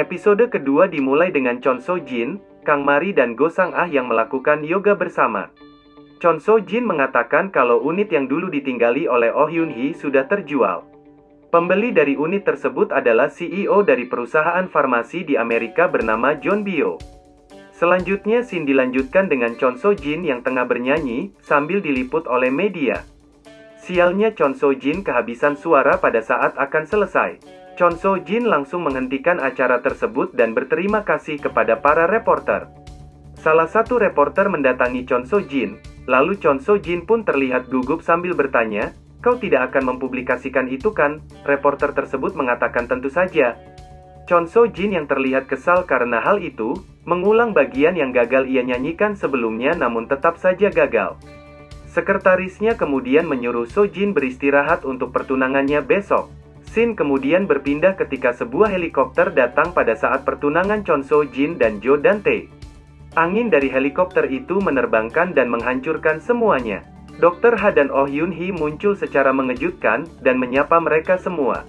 Episode kedua dimulai dengan Chon So Jin, Kang Mari dan Go Sang Ah yang melakukan yoga bersama. Chon So Jin mengatakan kalau unit yang dulu ditinggali oleh Oh Hyun Hee sudah terjual. Pembeli dari unit tersebut adalah CEO dari perusahaan farmasi di Amerika bernama John Bio. Selanjutnya scene dilanjutkan dengan Chon So Jin yang tengah bernyanyi, sambil diliput oleh media. Sialnya Chon So Jin kehabisan suara pada saat akan selesai. Chon So Jin langsung menghentikan acara tersebut dan berterima kasih kepada para reporter. Salah satu reporter mendatangi Chon So Jin, lalu Chon So Jin pun terlihat gugup sambil bertanya, Kau tidak akan mempublikasikan itu kan? Reporter tersebut mengatakan tentu saja. Chon So Jin yang terlihat kesal karena hal itu, mengulang bagian yang gagal ia nyanyikan sebelumnya namun tetap saja gagal. Sekretarisnya kemudian menyuruh So Jin beristirahat untuk pertunangannya besok. Scene kemudian berpindah ketika sebuah helikopter datang pada saat pertunangan Chon So Jin dan Jo Dante. Angin dari helikopter itu menerbangkan dan menghancurkan semuanya. Dr. Ha dan Oh Yun Hee muncul secara mengejutkan dan menyapa mereka semua.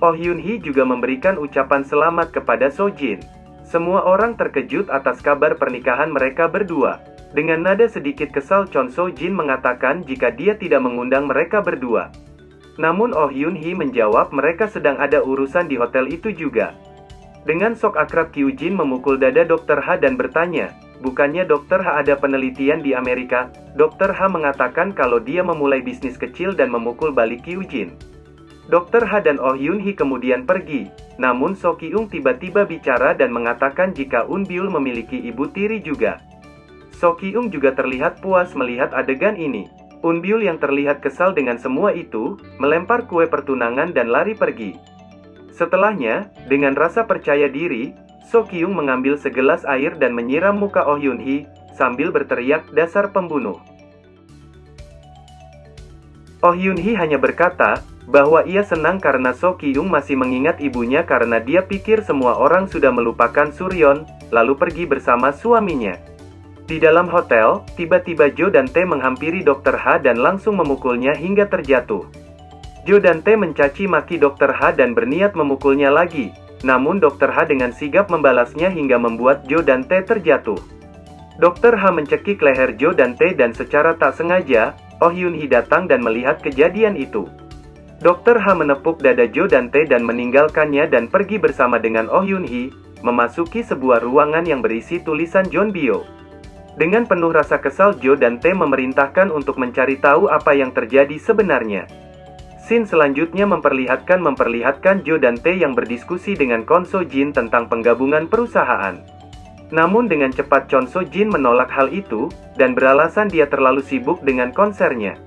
Oh Yun Hee juga memberikan ucapan selamat kepada So Jin. Semua orang terkejut atas kabar pernikahan mereka berdua. Dengan nada sedikit kesal Chon So Jin mengatakan jika dia tidak mengundang mereka berdua. Namun Oh Yun Hee menjawab mereka sedang ada urusan di hotel itu juga. Dengan sok akrab Kyu Jin memukul dada Dr. Ha dan bertanya, bukannya Dr. Ha ada penelitian di Amerika? Dr. Ha mengatakan kalau dia memulai bisnis kecil dan memukul balik Kyu Jin. Dr. Ha dan Oh Yun Hee kemudian pergi, namun So Kyung tiba-tiba bicara dan mengatakan jika Un Byul memiliki ibu tiri juga. So Kyung juga terlihat puas melihat adegan ini. Unbiul yang terlihat kesal dengan semua itu, melempar kue pertunangan dan lari pergi. Setelahnya, dengan rasa percaya diri, So Kyung mengambil segelas air dan menyiram muka Oh Yun Hee, sambil berteriak dasar pembunuh. Oh Yun Hee hanya berkata, bahwa ia senang karena So Kyung masih mengingat ibunya karena dia pikir semua orang sudah melupakan Suryon, lalu pergi bersama suaminya. Di dalam hotel, tiba-tiba Jo dan T menghampiri Dr. H dan langsung memukulnya hingga terjatuh. Jo dan T mencaci maki Dr. H dan berniat memukulnya lagi, namun Dr. H dengan sigap membalasnya hingga membuat Jo dan T terjatuh. Dr. H mencekik leher Jo dan T dan secara tak sengaja, Oh Yun Hee datang dan melihat kejadian itu. Dr. H menepuk dada Jo dan T dan meninggalkannya dan pergi bersama dengan Oh Yun Hee, memasuki sebuah ruangan yang berisi tulisan John Bio. Dengan penuh rasa kesal Joe dan T memerintahkan untuk mencari tahu apa yang terjadi sebenarnya. Scene selanjutnya memperlihatkan memperlihatkan Joe dan T yang berdiskusi dengan Kon So Jin tentang penggabungan perusahaan. Namun dengan cepat Chon Jin menolak hal itu, dan beralasan dia terlalu sibuk dengan konsernya.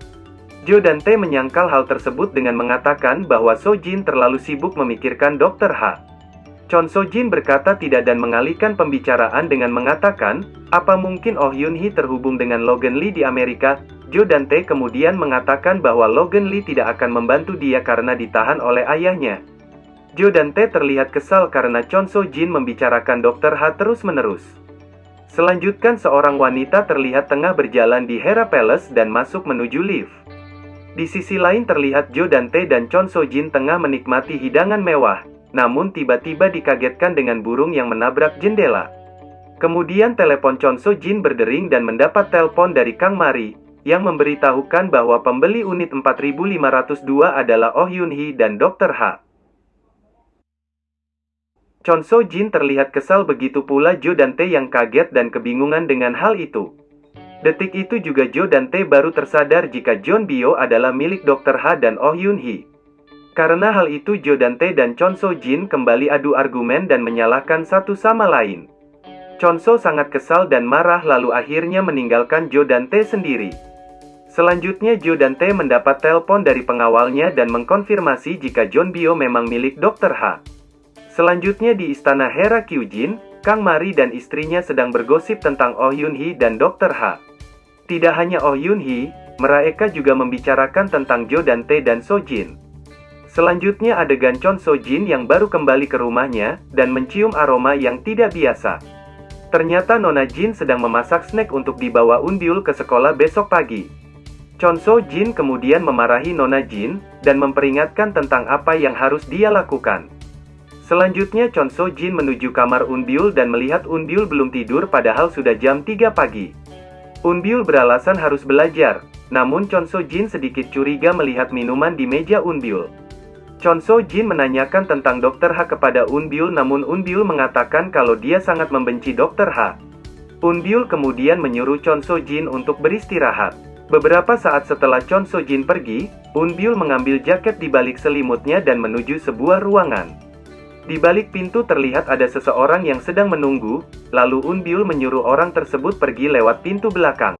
Joe dan T menyangkal hal tersebut dengan mengatakan bahwa So Jin terlalu sibuk memikirkan Dr. H. Chon So Jin berkata tidak dan mengalihkan pembicaraan dengan mengatakan, apa mungkin Oh Yun Hee terhubung dengan Logan Lee di Amerika? Jo dan Tae kemudian mengatakan bahwa Logan Lee tidak akan membantu dia karena ditahan oleh ayahnya. Jo dan Tae terlihat kesal karena Chon So Jin membicarakan Dr. Ha terus-menerus. Selanjutkan seorang wanita terlihat tengah berjalan di Hera Palace dan masuk menuju lift. Di sisi lain terlihat Jo dan Tae dan Chon So Jin tengah menikmati hidangan mewah, namun tiba-tiba dikagetkan dengan burung yang menabrak jendela. Kemudian telepon Chon So Jin berdering dan mendapat telepon dari Kang Mari, yang memberitahukan bahwa pembeli unit 4502 adalah Oh Yun Hee dan Dr. Ha. Chon So Jin terlihat kesal begitu pula Jo dan Tae yang kaget dan kebingungan dengan hal itu. Detik itu juga Jo dan Tae baru tersadar jika John Bio adalah milik Dr. Ha dan Oh Yun Hee. Karena hal itu Jo Dante dan Chon So Jin kembali adu argumen dan menyalahkan satu sama lain. Chon So sangat kesal dan marah lalu akhirnya meninggalkan Jo Dante sendiri. Selanjutnya Jo Dante mendapat telepon dari pengawalnya dan mengkonfirmasi jika John Bio memang milik Dr. H. Selanjutnya di istana Hera Kyujin, Kang Mari dan istrinya sedang bergosip tentang Oh Yun Hee dan Dr. H. Tidak hanya Oh Yun Hee, mereka juga membicarakan tentang Jo Dante dan So Jin. Selanjutnya adegan Chon So Jin yang baru kembali ke rumahnya, dan mencium aroma yang tidak biasa. Ternyata Nona Jin sedang memasak snack untuk dibawa Unbiul ke sekolah besok pagi. Chon So Jin kemudian memarahi Nona Jin, dan memperingatkan tentang apa yang harus dia lakukan. Selanjutnya Chon So Jin menuju kamar Unbiul dan melihat Unbiul belum tidur padahal sudah jam 3 pagi. Unbiul beralasan harus belajar, namun Chon So Jin sedikit curiga melihat minuman di meja Unbiul. Chon So Jin menanyakan tentang Dr. H kepada Unbiul namun Unbiul mengatakan kalau dia sangat membenci Dr. H. Unbiul kemudian menyuruh Chon So Jin untuk beristirahat. Beberapa saat setelah Chon So Jin pergi, Unbiul mengambil jaket di balik selimutnya dan menuju sebuah ruangan. Di balik pintu terlihat ada seseorang yang sedang menunggu, lalu Unbiul menyuruh orang tersebut pergi lewat pintu belakang.